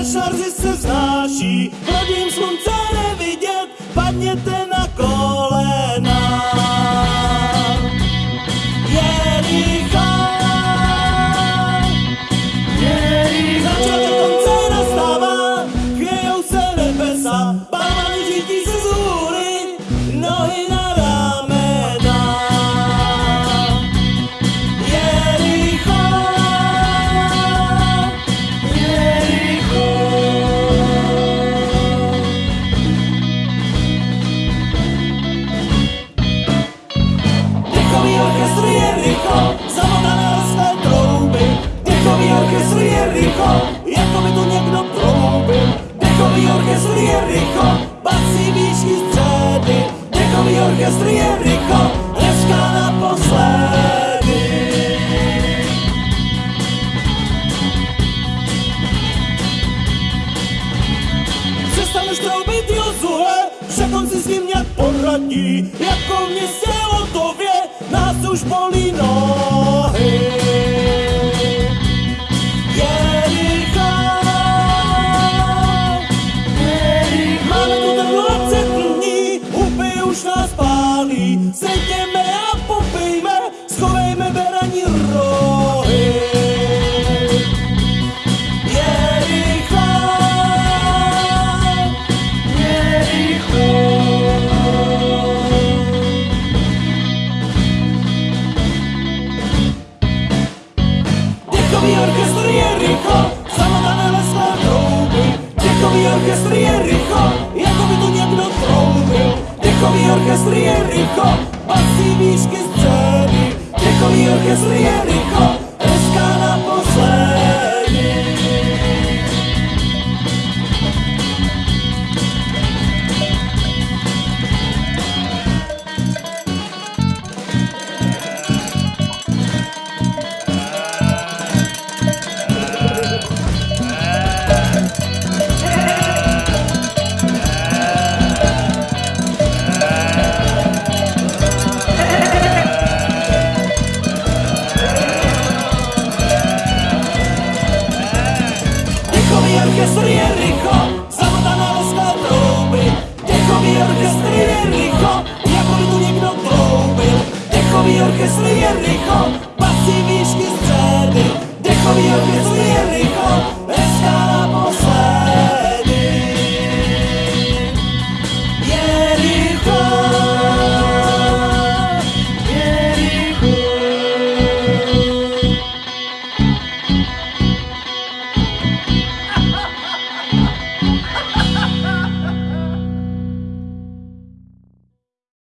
brzy se vznáší, rodím slunce nevidět, padněte poradí, jako mě se o to vě, nás už bolí noc. Dechový orchestr Jericho, zamotané lesné trouby. Dechový orchestr Jericho, jako by tu někdo troubil. Dechový orchestr Jericho, basí výšky scény. Dechový orchestr Jericho, Dechowi orkiestry Jericho, basy wiśki strzedy Dechowi orkiestry